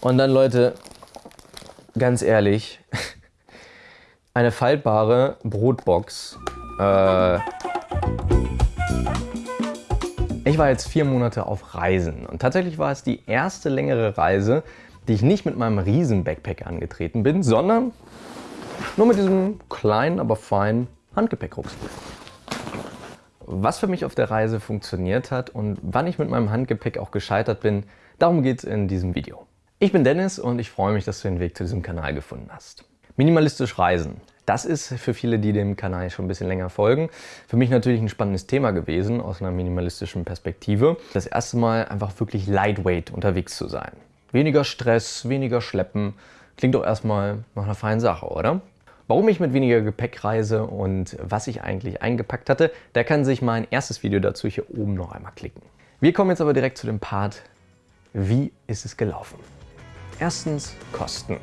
Und dann, Leute, ganz ehrlich, eine faltbare Brotbox. Äh ich war jetzt vier Monate auf Reisen und tatsächlich war es die erste längere Reise, die ich nicht mit meinem riesen Backpack angetreten bin, sondern nur mit diesem kleinen, aber feinen Handgepäckrucksack. Was für mich auf der Reise funktioniert hat und wann ich mit meinem Handgepäck auch gescheitert bin, darum geht es in diesem Video. Ich bin Dennis und ich freue mich, dass du den Weg zu diesem Kanal gefunden hast. Minimalistisch reisen. Das ist für viele, die dem Kanal schon ein bisschen länger folgen, für mich natürlich ein spannendes Thema gewesen aus einer minimalistischen Perspektive. Das erste Mal einfach wirklich lightweight unterwegs zu sein. Weniger Stress, weniger Schleppen. Klingt doch erstmal nach einer feinen Sache, oder? Warum ich mit weniger Gepäck reise und was ich eigentlich eingepackt hatte, da kann sich mein erstes Video dazu hier oben noch einmal klicken. Wir kommen jetzt aber direkt zu dem Part, wie ist es gelaufen? Erstens Kosten.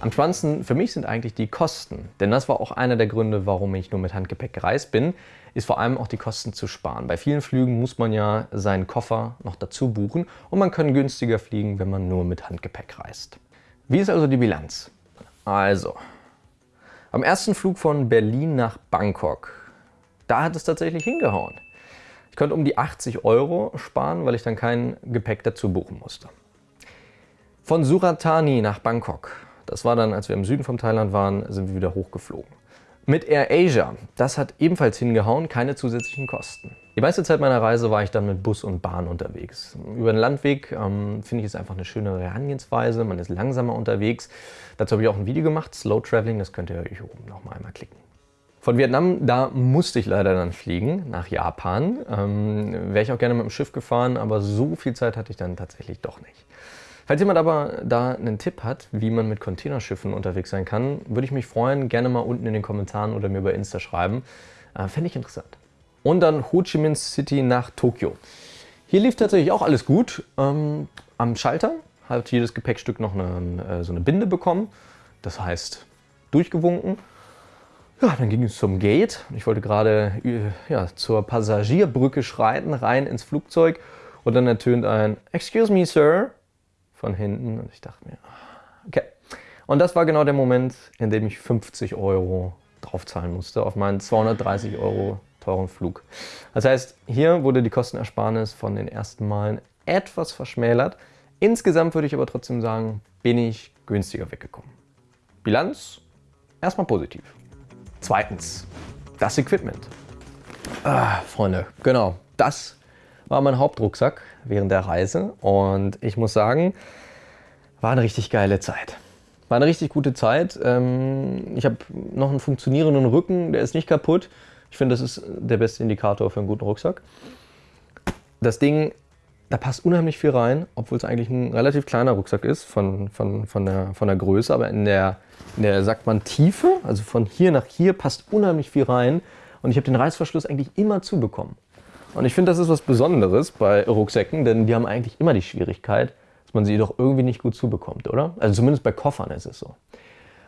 Am spannendsten für mich sind eigentlich die Kosten, denn das war auch einer der Gründe, warum ich nur mit Handgepäck gereist bin, ist vor allem auch die Kosten zu sparen. Bei vielen Flügen muss man ja seinen Koffer noch dazu buchen und man kann günstiger fliegen, wenn man nur mit Handgepäck reist. Wie ist also die Bilanz? Also, am ersten Flug von Berlin nach Bangkok, da hat es tatsächlich hingehauen. Ich konnte um die 80 Euro sparen, weil ich dann kein Gepäck dazu buchen musste. Von Suratani nach Bangkok, das war dann, als wir im Süden von Thailand waren, sind wir wieder hochgeflogen. Mit Air Asia, das hat ebenfalls hingehauen, keine zusätzlichen Kosten. Die meiste Zeit meiner Reise war ich dann mit Bus und Bahn unterwegs. Über den Landweg ähm, finde ich es einfach eine schöne Herangehensweise, man ist langsamer unterwegs. Dazu habe ich auch ein Video gemacht, Slow Traveling, das könnt ihr euch oben noch mal einmal klicken. Von Vietnam, da musste ich leider dann fliegen, nach Japan. Ähm, Wäre ich auch gerne mit dem Schiff gefahren, aber so viel Zeit hatte ich dann tatsächlich doch nicht. Falls jemand aber da einen Tipp hat, wie man mit Containerschiffen unterwegs sein kann, würde ich mich freuen, gerne mal unten in den Kommentaren oder mir bei Insta schreiben. Äh, Fände ich interessant. Und dann Ho Chi Minh City nach Tokio. Hier lief tatsächlich auch alles gut. Ähm, am Schalter hat jedes Gepäckstück noch eine, äh, so eine Binde bekommen. Das heißt, durchgewunken. Ja, dann ging es zum Gate. Ich wollte gerade äh, ja, zur Passagierbrücke schreiten, rein ins Flugzeug. Und dann ertönt ein Excuse me, Sir von hinten und ich dachte mir, okay. Und das war genau der Moment, in dem ich 50 Euro draufzahlen musste auf meinen 230 Euro teuren Flug. Das heißt, hier wurde die Kostenersparnis von den ersten Malen etwas verschmälert. Insgesamt würde ich aber trotzdem sagen, bin ich günstiger weggekommen. Bilanz? Erstmal positiv. Zweitens, das Equipment. Ah, Freunde, genau, das war mein Hauptrucksack während der Reise und ich muss sagen, war eine richtig geile Zeit. War eine richtig gute Zeit. Ähm, ich habe noch einen funktionierenden Rücken, der ist nicht kaputt. Ich finde, das ist der beste Indikator für einen guten Rucksack. Das Ding, da passt unheimlich viel rein, obwohl es eigentlich ein relativ kleiner Rucksack ist von, von, von, der, von der Größe, aber in der, in der, sagt man, Tiefe, also von hier nach hier, passt unheimlich viel rein. Und ich habe den Reißverschluss eigentlich immer zubekommen. Und ich finde, das ist was Besonderes bei Rucksäcken, denn die haben eigentlich immer die Schwierigkeit, dass man sie doch irgendwie nicht gut zubekommt, oder? Also zumindest bei Koffern ist es so.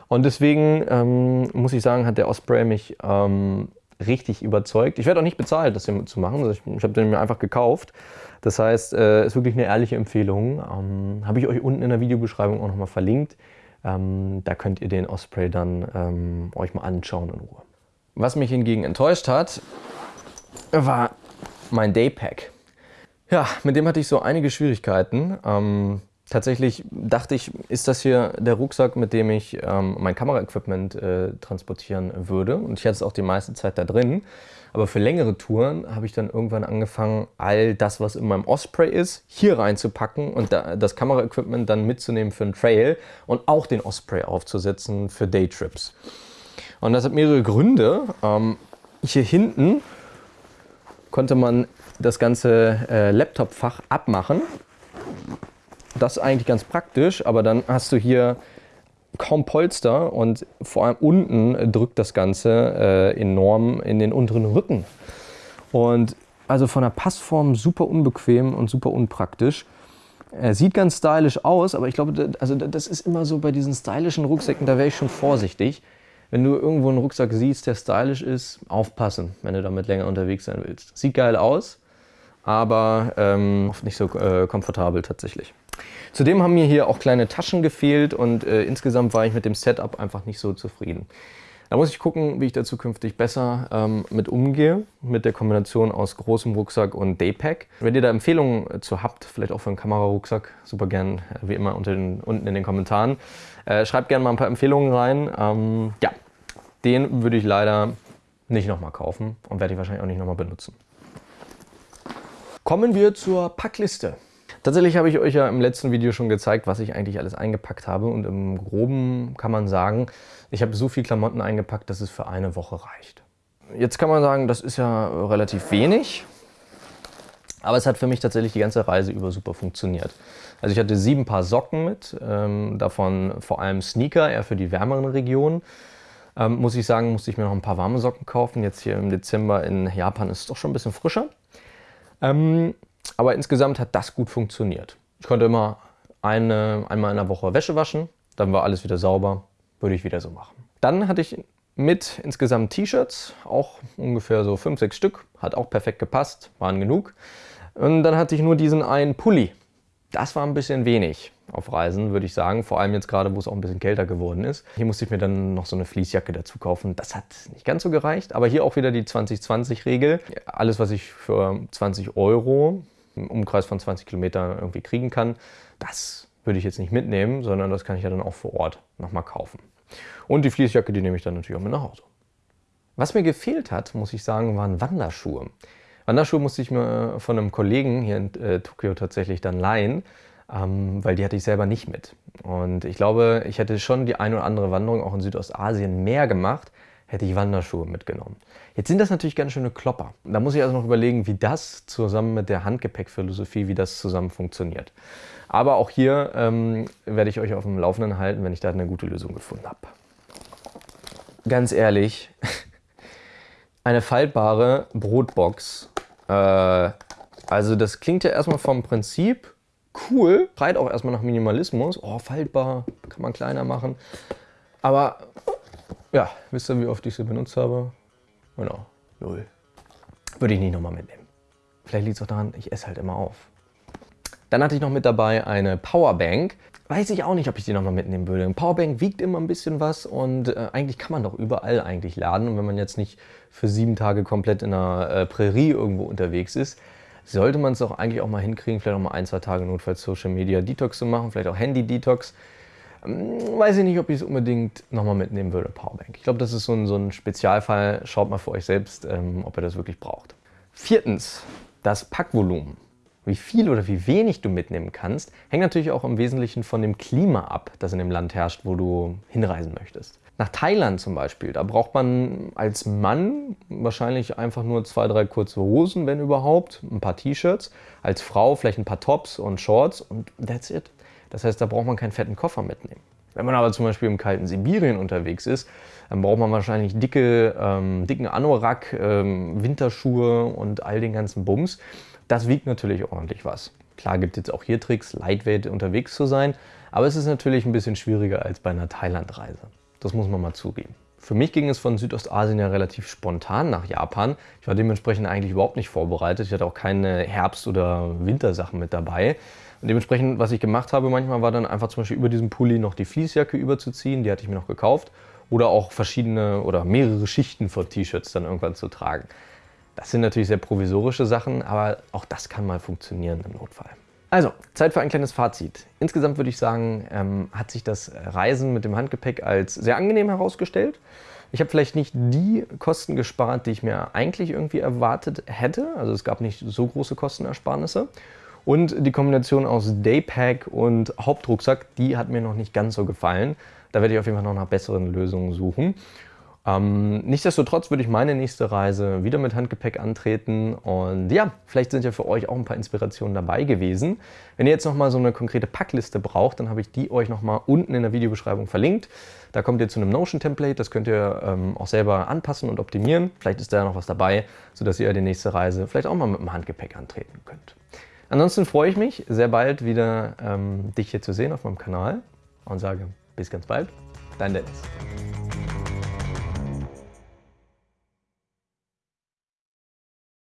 Und deswegen ähm, muss ich sagen, hat der Osprey mich ähm, richtig überzeugt. Ich werde auch nicht bezahlt, das hier zu machen. Also ich, ich habe den mir einfach gekauft. Das heißt, äh, ist wirklich eine ehrliche Empfehlung. Ähm, habe ich euch unten in der Videobeschreibung auch nochmal verlinkt. Ähm, da könnt ihr den Osprey dann ähm, euch mal anschauen in Ruhe. Was mich hingegen enttäuscht hat, war mein Daypack. Ja, mit dem hatte ich so einige Schwierigkeiten. Ähm, tatsächlich dachte ich, ist das hier der Rucksack, mit dem ich ähm, mein Kameraequipment äh, transportieren würde. Und ich hatte es auch die meiste Zeit da drin. Aber für längere Touren habe ich dann irgendwann angefangen, all das, was in meinem Osprey ist, hier reinzupacken und da, das Kameraequipment dann mitzunehmen für einen Trail und auch den Osprey aufzusetzen für Daytrips. Und das hat mehrere Gründe. Ähm, hier hinten konnte man das ganze äh, Laptop-Fach abmachen. Das ist eigentlich ganz praktisch, aber dann hast du hier kaum Polster und vor allem unten drückt das Ganze äh, enorm in den unteren Rücken. Und also von der Passform super unbequem und super unpraktisch. Er sieht ganz stylisch aus, aber ich glaube, also das ist immer so bei diesen stylischen Rucksäcken, da wäre ich schon vorsichtig wenn du irgendwo einen Rucksack siehst, der stylisch ist, aufpassen, wenn du damit länger unterwegs sein willst. Sieht geil aus, aber ähm, nicht so äh, komfortabel tatsächlich. Zudem haben mir hier auch kleine Taschen gefehlt und äh, insgesamt war ich mit dem Setup einfach nicht so zufrieden. Da muss ich gucken, wie ich da zukünftig besser ähm, mit umgehe, mit der Kombination aus großem Rucksack und Daypack. Wenn ihr da Empfehlungen zu habt, vielleicht auch für einen Kamerarucksack, super gern, äh, wie immer den, unten in den Kommentaren. Äh, schreibt gerne mal ein paar Empfehlungen rein. Ähm, ja, den würde ich leider nicht nochmal kaufen und werde ich wahrscheinlich auch nicht nochmal benutzen. Kommen wir zur Packliste. Tatsächlich habe ich euch ja im letzten Video schon gezeigt, was ich eigentlich alles eingepackt habe und im Groben kann man sagen, ich habe so viel Klamotten eingepackt, dass es für eine Woche reicht. Jetzt kann man sagen, das ist ja relativ wenig, aber es hat für mich tatsächlich die ganze Reise über super funktioniert. Also ich hatte sieben Paar Socken mit, ähm, davon vor allem Sneaker, eher für die wärmeren Regionen. Ähm, muss ich sagen, musste ich mir noch ein paar warme Socken kaufen. Jetzt hier im Dezember in Japan ist es doch schon ein bisschen frischer. Ähm, aber insgesamt hat das gut funktioniert. Ich konnte immer eine, einmal in der Woche Wäsche waschen, dann war alles wieder sauber, würde ich wieder so machen. Dann hatte ich mit insgesamt T-Shirts, auch ungefähr so 5, 6 Stück, hat auch perfekt gepasst, waren genug. Und dann hatte ich nur diesen einen Pulli. Das war ein bisschen wenig auf Reisen, würde ich sagen. Vor allem jetzt gerade, wo es auch ein bisschen kälter geworden ist. Hier musste ich mir dann noch so eine Fließjacke dazu kaufen. Das hat nicht ganz so gereicht. Aber hier auch wieder die 20-20-Regel. Alles, was ich für 20 Euro im Umkreis von 20 Kilometern irgendwie kriegen kann, das würde ich jetzt nicht mitnehmen, sondern das kann ich ja dann auch vor Ort nochmal kaufen. Und die Fließjacke, die nehme ich dann natürlich auch mit nach Hause. Was mir gefehlt hat, muss ich sagen, waren Wanderschuhe. Wanderschuhe musste ich mir von einem Kollegen hier in äh, Tokio tatsächlich dann leihen, ähm, weil die hatte ich selber nicht mit. Und ich glaube, ich hätte schon die ein oder andere Wanderung auch in Südostasien mehr gemacht, hätte ich Wanderschuhe mitgenommen. Jetzt sind das natürlich ganz schöne Klopper. Da muss ich also noch überlegen, wie das zusammen mit der Handgepäckphilosophie, wie das zusammen funktioniert. Aber auch hier ähm, werde ich euch auf dem Laufenden halten, wenn ich da eine gute Lösung gefunden habe. Ganz ehrlich, eine faltbare Brotbox. Äh, also das klingt ja erstmal vom Prinzip cool, schreit auch erstmal nach Minimalismus. Oh, faltbar, kann man kleiner machen. Aber ja, wisst ihr, wie oft ich sie benutzt habe? Genau, null. Würde ich nicht nochmal mitnehmen. Vielleicht liegt es auch daran, ich esse halt immer auf. Dann hatte ich noch mit dabei eine Powerbank. Weiß ich auch nicht, ob ich die nochmal mitnehmen würde. Ein Powerbank wiegt immer ein bisschen was und äh, eigentlich kann man doch überall eigentlich laden. Und wenn man jetzt nicht für sieben Tage komplett in einer äh, Prärie irgendwo unterwegs ist, sollte man es doch eigentlich auch mal hinkriegen, vielleicht auch mal ein, zwei Tage notfalls Social Media Detox zu machen, vielleicht auch Handy Detox. Hm, weiß ich nicht, ob ich es unbedingt nochmal mitnehmen würde, Powerbank. Ich glaube, das ist so ein, so ein Spezialfall. Schaut mal für euch selbst, ähm, ob ihr das wirklich braucht. Viertens, das Packvolumen. Wie viel oder wie wenig du mitnehmen kannst, hängt natürlich auch im Wesentlichen von dem Klima ab, das in dem Land herrscht, wo du hinreisen möchtest. Nach Thailand zum Beispiel, da braucht man als Mann wahrscheinlich einfach nur zwei, drei kurze Hosen, wenn überhaupt, ein paar T-Shirts. Als Frau vielleicht ein paar Tops und Shorts und that's it. Das heißt, da braucht man keinen fetten Koffer mitnehmen. Wenn man aber zum Beispiel im kalten Sibirien unterwegs ist, dann braucht man wahrscheinlich dicke, ähm, dicken Anorak, ähm, Winterschuhe und all den ganzen Bums. Das wiegt natürlich ordentlich was. Klar gibt es jetzt auch hier Tricks, lightweight unterwegs zu sein, aber es ist natürlich ein bisschen schwieriger als bei einer Thailandreise. Das muss man mal zugeben. Für mich ging es von Südostasien ja relativ spontan nach Japan. Ich war dementsprechend eigentlich überhaupt nicht vorbereitet. Ich hatte auch keine Herbst- oder Wintersachen mit dabei. Und dementsprechend, was ich gemacht habe manchmal, war dann einfach zum Beispiel über diesen Pulli noch die Fließjacke überzuziehen, die hatte ich mir noch gekauft. Oder auch verschiedene oder mehrere Schichten von T-Shirts dann irgendwann zu tragen. Das sind natürlich sehr provisorische Sachen, aber auch das kann mal funktionieren im Notfall. Also, Zeit für ein kleines Fazit. Insgesamt würde ich sagen, ähm, hat sich das Reisen mit dem Handgepäck als sehr angenehm herausgestellt. Ich habe vielleicht nicht die Kosten gespart, die ich mir eigentlich irgendwie erwartet hätte. Also es gab nicht so große Kostenersparnisse. Und die Kombination aus Daypack und Hauptrucksack, die hat mir noch nicht ganz so gefallen. Da werde ich auf jeden Fall noch nach besseren Lösungen suchen. Ähm, nichtsdestotrotz würde ich meine nächste Reise wieder mit Handgepäck antreten und ja, vielleicht sind ja für euch auch ein paar Inspirationen dabei gewesen. Wenn ihr jetzt nochmal so eine konkrete Packliste braucht, dann habe ich die euch nochmal unten in der Videobeschreibung verlinkt. Da kommt ihr zu einem Notion-Template, das könnt ihr ähm, auch selber anpassen und optimieren. Vielleicht ist da ja noch was dabei, sodass ihr die nächste Reise vielleicht auch mal mit dem Handgepäck antreten könnt. Ansonsten freue ich mich, sehr bald wieder ähm, dich hier zu sehen auf meinem Kanal und sage bis ganz bald, dein Dennis.